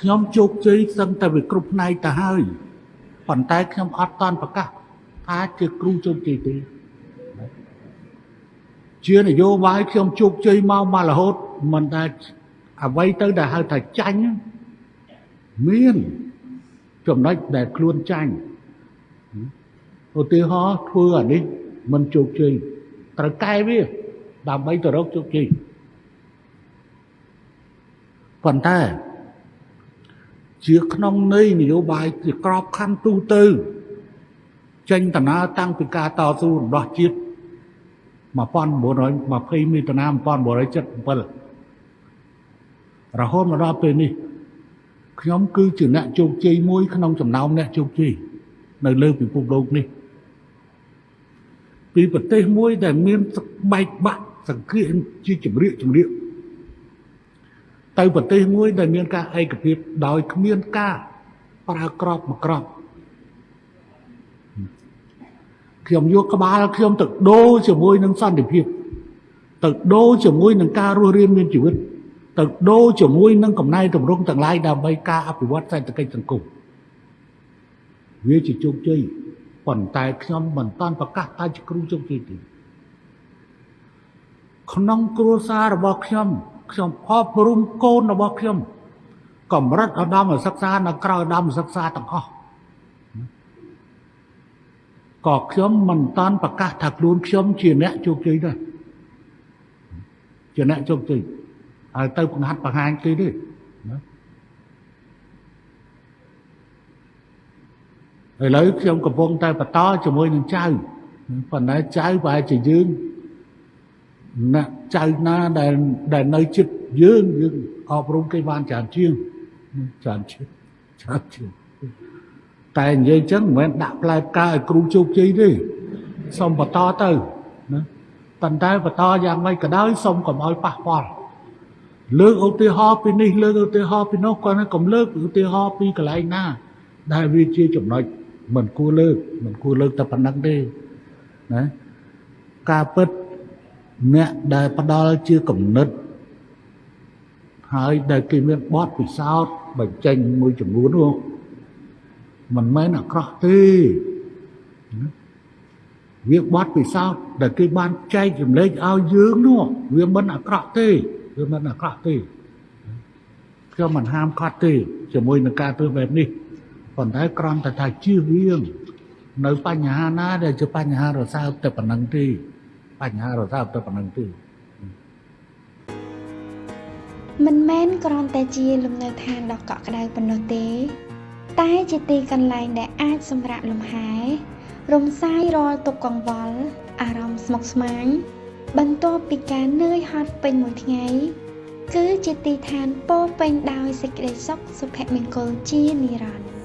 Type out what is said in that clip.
ខ្ញុំជោគជ័យសឹងតែវាគ្រប់ផ្នែកទៅហើយប៉ុន្តែខ្ញុំអត់តន់ប្រកាសថាជាគ្រូជោគជ័យទេជានយោបាយខ្ញុំជោគជ័យមកមករហូតមិនដែលអ្វីទៅដែលហៅថាចាញ់មានចំណុចដែលខ្លួនចាញ់ឧទាហរណ៍ធ្វើអានេះមិនជោគជ័យត្រូវកែវាដើម្បីទៅរកជោគជ័យប៉ុន្តែ ជាក្នុងន័យនយោបាយជាក្របខ័ណ្ឌទូទៅចេញដំណើរតាំងពីការតស៊ូរំដោះជាតិ1920មិថុនា1977រហូតមកដល់ពេលនេះខ្ញុំគឺជាអ្នកជោគជ័យមួយក្នុងចំណោមអ្នកជោគជ័យនៅលើពិភពលោកនេះពីប្រទេសមួយដែលមានបែកបាក់សង្គ្រាមជាចម្រៀកចម្រៀក ទៅប្រទេសមួយដែលមានការឯកភាពដោយគ្មានការប្រើក្របមកក្របខ្ញុំយកក្បាលខ្ញុំទៅដូរជាមួយនឹងសន្តិភាពទៅដូរជាមួយនឹងការរស់រានមានជីវិតទៅដូរជាមួយនឹងកំណែតម្រង់ទាំងឡាយដើម្បីការអភិវឌ្ឍសេដ្ឋកិច្ចសង្គមវាជាជោគជ័យប៉ុន្តែខ្ញុំមិនតាន់ប្រកាសថាជាគ្រូជោគជ័យទេក្នុងគ្រួសាររបស់ខ្ញុំ ខ្ញុំអប់រំកូនរបស់ខ្ញុំកម្រិតឧត្តមសិក្សានៅក្រៅឧត្តមសិក្សាទាំងអស់ក៏ខ្ញុំមិនតាន់ប្រកាសថាខ្លួនខ្ញុំជាអ្នកជោគជ័យដែរជាអ្នកជោគជ័យហើយទៅបង្ហាត់បង្ហាញគេទេណាឥឡូវខ្ញុំកំពុងតែបន្តជាមួយនឹងចៅប៉ុន្តែចៅប្រហែលជាយើង ណាចៅណាដែលដែលនៅចិត្តយើងយើងអប់រំគេបានច្រើនជាងច្រើនជាងច្រើនជាងតែនិយាយចឹងមិនមែនដាក់ផ្លែផ្កាឲ្យគ្រូជោគជ័យទេសូមបន្តទៅណាប៉ុន្តែបន្តយ៉ាងម៉េចក៏ដោយសូមកុំឲ្យប៉ះពាល់លើកឧទាហរណ៍ពីនេះលើកឧទាហរណ៍ពីនោះគាត់កុំលើកឧទាហរណ៍ពីកន្លែងណា ដែលវាជាចំណុចមិនគួរលើកមិនគួរលើកតែប៉ុណ្្នឹងទេណាការពិត អ្នកដែលផ្ដល់ជាគំនិតហើយដែលគេមានបទពិសោធន៍បញ្ចេញមួយចំនួននោះមិនមែនអាក្រក់ទេវាបទពិសោធន៍ដែលគេបានចែកចម្លែកឲ្យយើងនោះវាមិនអាក្រក់ទេវាមិនអាក្រក់ទេខ្ញុំមិនហាមឃាត់ទេជាមួយនឹងការធ្វើបែបនេះប៉ុន្តែគ្រាន់តែថាជៀសវាងនៅបញ្ហាណាដែលជាបញ្ហារសើបតែប៉ុណ្្នឹងទេ បញ្ហារសើបតែប៉ុណ្្នឹងទេមិនមែនគ្រាន់តែជាលំនៅឋានដ៏កក់ក្ដៅប៉ុណ្ណោះទេ តែជាទីកន្លែងដែលអាចសម្រាកលំហែរំសាយរាល់ទុក្ខកង្វល់អារម្មណ៍ស្មុគស្មាញបន្ទាប់ពីការនឿយហត់ពេញមួយថ្ងៃ គឺជាទីឋានពោពេញដោយសេចក្តីសុខសុភមង្គលជានិរន្តរ៍